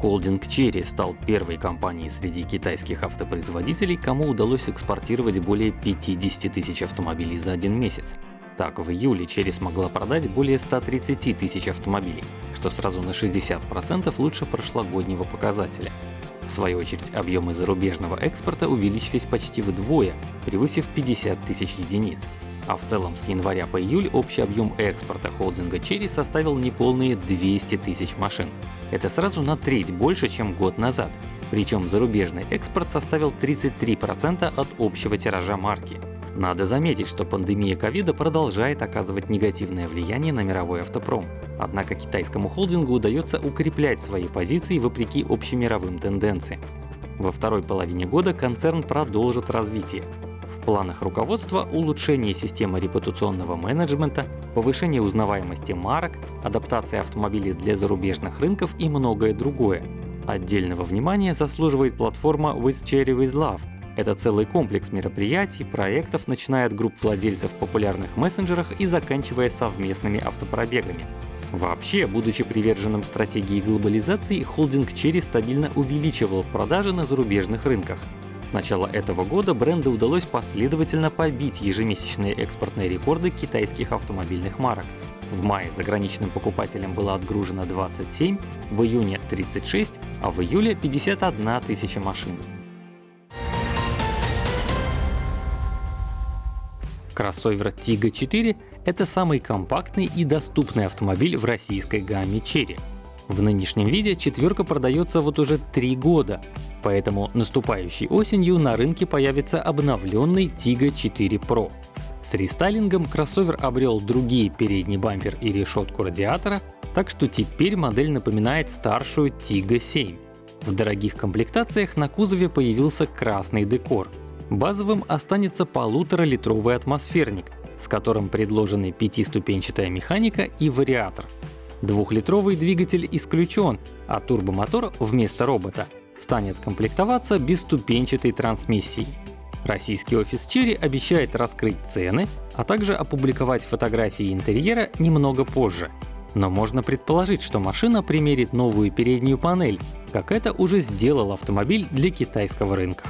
Холдинг Chery стал первой компанией среди китайских автопроизводителей, кому удалось экспортировать более 50 тысяч автомобилей за один месяц. Так, в июле Chery смогла продать более 130 тысяч автомобилей, что сразу на 60% лучше прошлогоднего показателя. В свою очередь, объемы зарубежного экспорта увеличились почти вдвое, превысив 50 тысяч единиц. А в целом с января по июль общий объем экспорта холдинга Chery составил неполные 200 тысяч машин. Это сразу на треть больше, чем год назад. Причем зарубежный экспорт составил 33% от общего тиража марки. Надо заметить, что пандемия ковида продолжает оказывать негативное влияние на мировой автопром. Однако китайскому холдингу удается укреплять свои позиции вопреки общемировым тенденциям. Во второй половине года концерн продолжит развитие. Планах руководства улучшение системы репутационного менеджмента, повышение узнаваемости марок, адаптация автомобилей для зарубежных рынков и многое другое. Отдельного внимания заслуживает платформа With Cherry With Love. Это целый комплекс мероприятий, проектов, начиная от групп владельцев в популярных мессенджерах и заканчивая совместными автопробегами. Вообще, будучи приверженным стратегии глобализации, холдинг Cherry стабильно увеличивал продажи на зарубежных рынках. С начала этого года бренду удалось последовательно побить ежемесячные экспортные рекорды китайских автомобильных марок. В мае заграничным покупателям было отгружено 27, в июне 36, а в июле 51 тысяча машин. Кроссовер Tiggo 4 — это самый компактный и доступный автомобиль в российской гамме Cherry. В нынешнем виде четверка продается вот уже три года, поэтому наступающей осенью на рынке появится обновленный Tiggo 4 Pro. С рестайлингом кроссовер обрел другие передний бампер и решетку радиатора, так что теперь модель напоминает старшую Tiggo 7. В дорогих комплектациях на кузове появился красный декор. Базовым останется полуторалитровый атмосферник, с которым предложены пятиступенчатая механика и вариатор. Двухлитровый двигатель исключен, а турбомотор вместо робота станет комплектоваться бесступенчатой трансмиссией. Российский офис Cherry обещает раскрыть цены, а также опубликовать фотографии интерьера немного позже. Но можно предположить, что машина примерит новую переднюю панель, как это уже сделал автомобиль для китайского рынка.